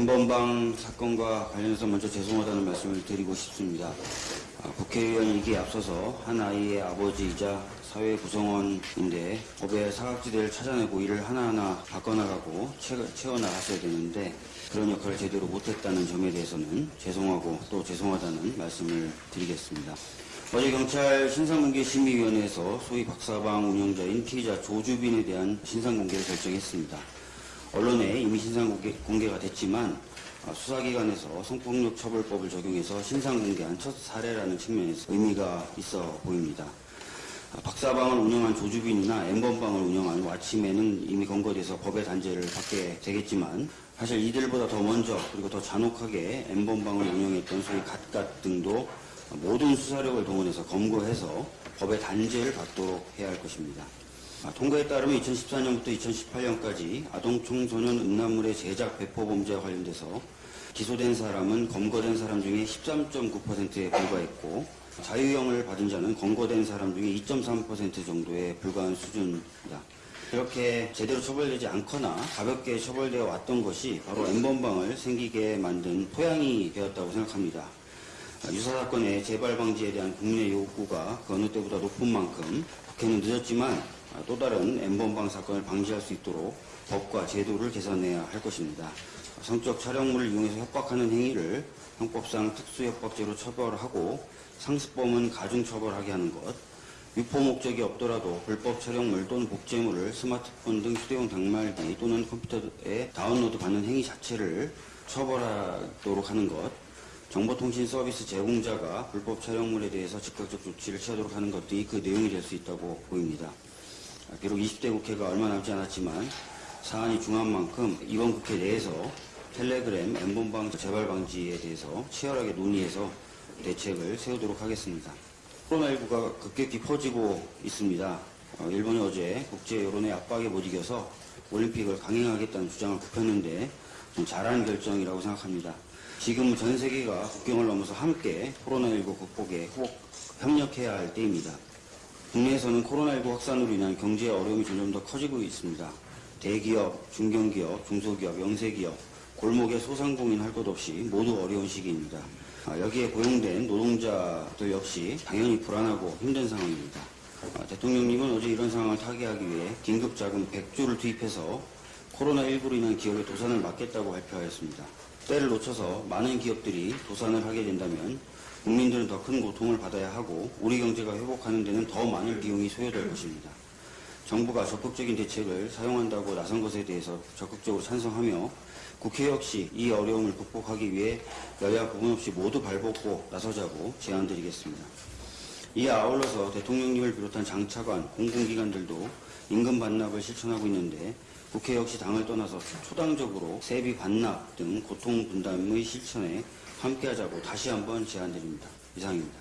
N번방 사건과 관련해서 먼저 죄송하다는 말씀을 드리고 싶습니다. 아, 국회의원이기에 앞서서 한 아이의 아버지이자 사회 구성원인데 법의 사각지대를 찾아내고 이를 하나하나 바꿔나가고 채- 채워나갔어야 되는데 그런 역할을 제대로 못했다는 점에 대해서는 죄송하고 또 죄송하다는 말씀을 드리겠습니다. 어제 경찰 신상공개 심의위원회에서 소위 박사방 운영자인 피의자 조주빈에 대한 신상공개를 결정했습니다. 언론에 이미 신상 공개, 가 됐지만 아, 수사기관에서 성폭력 처벌법을 적용해서 신상 공개한 첫 사례라는 측면에서 의미가 있어 보입니다. 아, 박사방을 운영한 조주빈이나 엠번방을 운영한 와치맨은 이미 검거돼서 법의 단죄를 받게 되겠지만 사실 이들보다 더 먼저 그리고 더 잔혹하게 엠번방을 운영했던 소위 갓갓 등도 모든 수사력을 동원해서 검거해서 법의 단죄를 받도록 해야 할 것입니다. 아, 통과에 따르면 2014년부터 2018년까지 아동 청소년 음란물의 제작 배포 범죄와 관련돼서 기소된 사람은 검거된 사람 중에 13.9%에 불과했고 자유형을 받은 자는 검거된 사람 중에 2.3% 정도에 불과한 수준이다. 이렇게 제대로 처벌되지 않거나 가볍게 처벌되어 왔던 것이 바로 N번방을 생기게 만든 토양이 되었다고 생각합니다. 아, 유사 사건의 재발 방지에 대한 국민의 요구가 그 어느 때보다 높은 만큼 국회는 늦었지만 아, 또 다른 N번방 사건을 방지할 수 있도록 법과 제도를 개선해야 할 것입니다. 성적 촬영물을 이용해서 협박하는 행위를 형법상 특수협박죄로 처벌하고 상습범은 가중처벌하게 하는 것, 유포 목적이 없더라도 불법 촬영물 또는 복제물을 스마트폰 등 휴대용 단말기 또는 컴퓨터에 다운로드 받는 행위 자체를 처벌하도록 하는 것, 정보통신 서비스 제공자가 불법 촬영물에 대해서 즉각적 조치를 취하도록 하는 것 등이 그 내용이 될 수 있다고 보입니다. 아, 비록 20대 국회가 얼마 남지 않았지만 사안이 중요한 만큼 이번 국회 내에서 텔레그램 엠번방 재발 방지에 대해서 치열하게 논의해서 대책을 세우도록 하겠습니다. 코로나19가 급격히 퍼지고 있습니다. 어, 일본이 어제 국제 여론의 압박에 못 이겨서 올림픽을 강행하겠다는 주장을 굽혔는데 좀 잘한 결정이라고 생각합니다. 지금 전 세계가 국경을 넘어서 함께 코로나19 극복에 꼭 협력해야 할 때입니다. 국내에서는 코로나19 확산으로 인한 경제 어려움이 점점 더 커지고 있습니다. 대기업, 중견기업, 중소기업, 영세기업, 골목의 소상공인 할 것 없이 모두 어려운 시기입니다. 아, 여기에 고용된 노동자들 역시 당연히 불안하고 힘든 상황입니다. 아, 대통령님은 어제 이런 상황을 타개하기 위해 긴급자금 100조를 투입해서 코로나19로 인한 기업의 도산을 막겠다고 발표하였습니다. 때를 놓쳐서 많은 기업들이 도산을 하게 된다면 국민들은 더 큰 고통을 받아야 하고 우리 경제가 회복하는 데는 더 많은 비용이 소요될 것입니다. 정부가 적극적인 대책을 사용한다고 나선 것에 대해서 적극적으로 찬성하며 국회 역시 이 어려움을 극복하기 위해 여야 구분 없이 모두 발벗고 나서자고 제안드리겠습니다. 이에 아울러서 대통령님을 비롯한 장차관, 공공기관들도 임금 반납을 실천하고 있는데 국회 역시 당을 떠나서 초당적으로 세비 반납 등 고통 분담의 실천에 함께하자고 다시 한번 제안드립니다. 이상입니다.